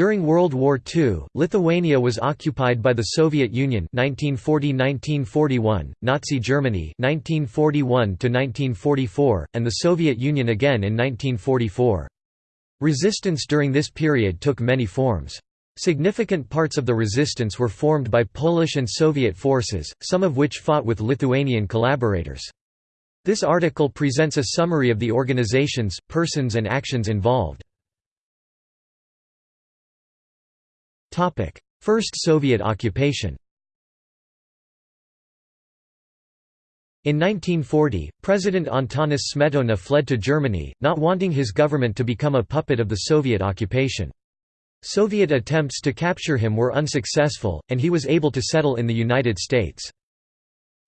During World War II, Lithuania was occupied by the Soviet Union 1940–1941, Nazi Germany 1941–1944, and the Soviet Union again in 1944. Resistance during this period took many forms. Significant parts of the resistance were formed by Polish and Soviet forces, some of which fought with Lithuanian collaborators. This article presents a summary of the organizations, persons and actions involved. First Soviet occupation In 1940, President Antanas Smetona fled to Germany, not wanting his government to become a puppet of the Soviet occupation. Soviet attempts to capture him were unsuccessful, and he was able to settle in the United States.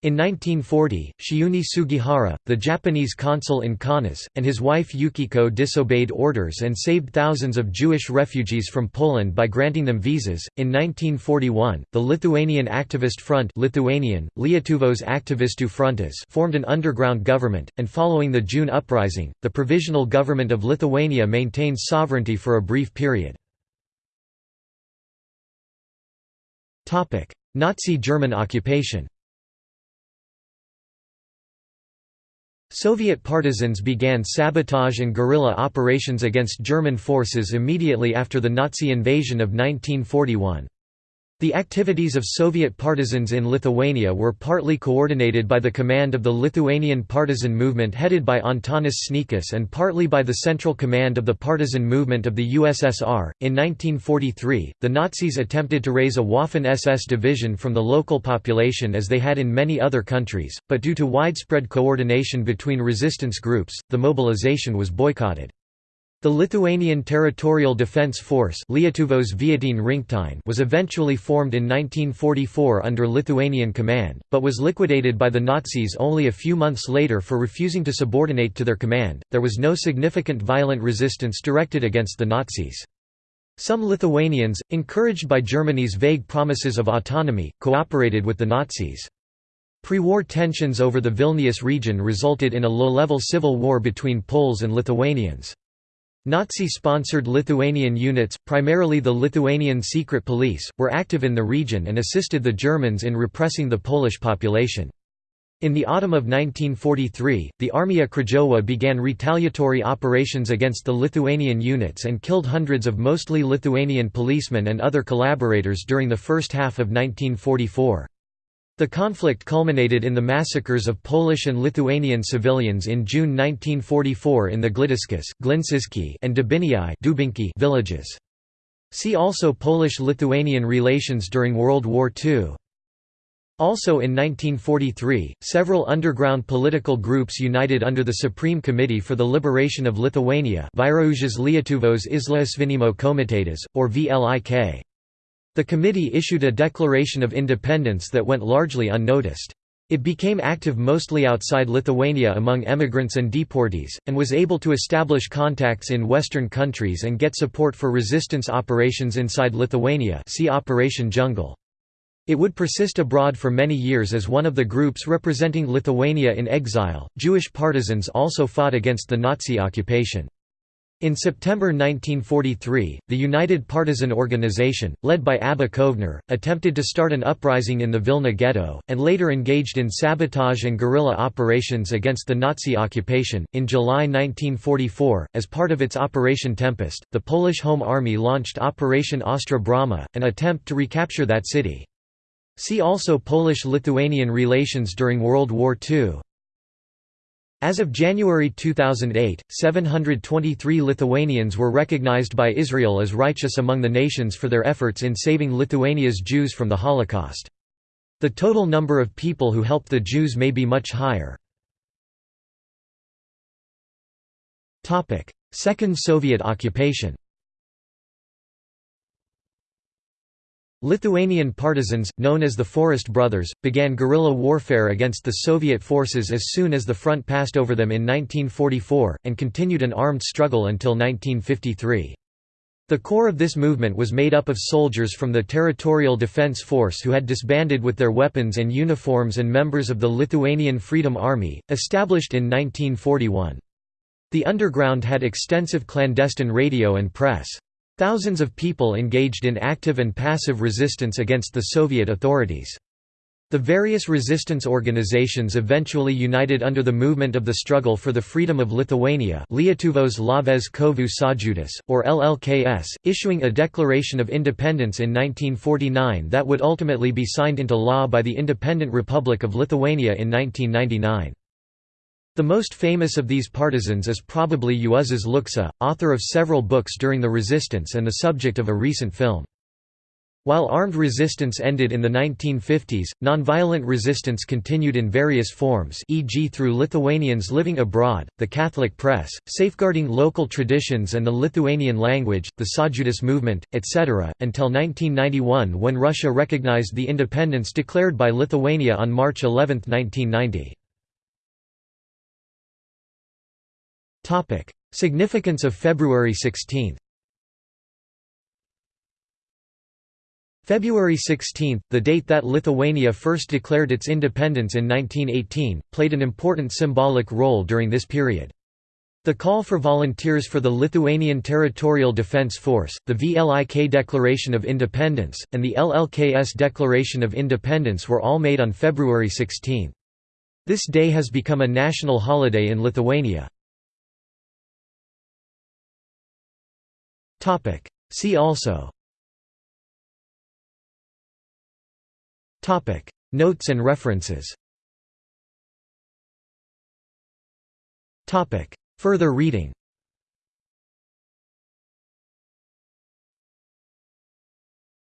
In 1940, Chiune Sugihara, the Japanese consul in Kaunas, and his wife Yukiko disobeyed orders and saved thousands of Jewish refugees from Poland by granting them visas. In 1941, the Lithuanian Activist Front Lithuanian, Lietuvos Aktyvistų frontas formed an underground government, and following the June uprising, the Provisional Government of Lithuania maintained sovereignty for a brief period. Nazi German occupation Soviet partisans began sabotage and guerrilla operations against German forces immediately after the Nazi invasion of 1941. The activities of Soviet partisans in Lithuania were partly coordinated by the command of the Lithuanian partisan movement headed by Antanas Sniečkus and partly by the Central Command of the Partisan Movement of the USSR. In 1943, the Nazis attempted to raise a Waffen SS division from the local population as they had in many other countries, but due to widespread coordination between resistance groups, the mobilization was boycotted. The Lithuanian Territorial Defence Force was eventually formed in 1944 under Lithuanian command, but was liquidated by the Nazis only a few months later for refusing to subordinate to their command. There was no significant violent resistance directed against the Nazis. Some Lithuanians, encouraged by Germany's vague promises of autonomy, cooperated with the Nazis. Pre-war tensions over the Vilnius region resulted in a low-level civil war between Poles and Lithuanians. Nazi-sponsored Lithuanian units, primarily the Lithuanian Secret Police, were active in the region and assisted the Germans in repressing the Polish population. In the autumn of 1943, the Armia Krajowa began retaliatory operations against the Lithuanian units and killed hundreds of mostly Lithuanian policemen and other collaborators during the first half of 1944. The conflict culminated in the massacres of Polish and Lithuanian civilians in June 1944 in the Glidiskas and Dubinki villages. See also Polish-Lithuanian relations during World War II. Also in 1943, several underground political groups united under the Supreme Committee for the Liberation of Lithuania Lietuvos Išlaisvinimo Komitetas, or VLIK. The committee issued a declaration of independence that went largely unnoticed. It became active mostly outside Lithuania among emigrants and deportees, and was able to establish contacts in Western countries and get support for resistance operations inside Lithuania see Operation Jungle. It would persist abroad for many years as one of the groups representing Lithuania in exile. Jewish partisans also fought against the Nazi occupation. In September 1943, the United Partisan Organization, led by Abba Kovner, attempted to start an uprising in the Vilna ghetto, and later engaged in sabotage and guerrilla operations against the Nazi occupation. In July 1944, as part of its Operation Tempest, the Polish Home Army launched Operation Ostra Brama, an attempt to recapture that city. See also Polish-Lithuanian relations during World War II. As of January 2008, 723 Lithuanians were recognized by Israel as righteous among the nations for their efforts in saving Lithuania's Jews from the Holocaust. The total number of people who helped the Jews may be much higher. Second Soviet occupation Lithuanian partisans, known as the Forest Brothers, began guerrilla warfare against the Soviet forces as soon as the front passed over them in 1944, and continued an armed struggle until 1953. The core of this movement was made up of soldiers from the Territorial Defense Force who had disbanded with their weapons and uniforms and members of the Lithuanian Freedom Army, established in 1941. The underground had extensive clandestine radio and press. Thousands of people engaged in active and passive resistance against the Soviet authorities. The various resistance organizations eventually united under the movement of the struggle for the freedom of Lithuania Lietuvos Laisvės kovų sąjūdis, or LLKS, issuing a Declaration of Independence in 1949 that would ultimately be signed into law by the Independent Republic of Lithuania in 1999. The most famous of these partisans is probably Juozas Lukša, author of several books during the resistance and the subject of a recent film. While armed resistance ended in the 1950s, nonviolent resistance continued in various forms e.g. through Lithuanians living abroad, the Catholic press, safeguarding local traditions and the Lithuanian language, the Sąjūdis movement, etc., until 1991 when Russia recognized the independence declared by Lithuania on March 11, 1990. Significance of February 16 February 16, the date that Lithuania first declared its independence in 1918, played an important symbolic role during this period. The call for volunteers for the Lithuanian Territorial Defence Force, the VLIK Declaration of Independence, and the LLKS Declaration of Independence were all made on February 16. This day has become a national holiday in Lithuania. See also. Topic. Notes and references. Topic. Further reading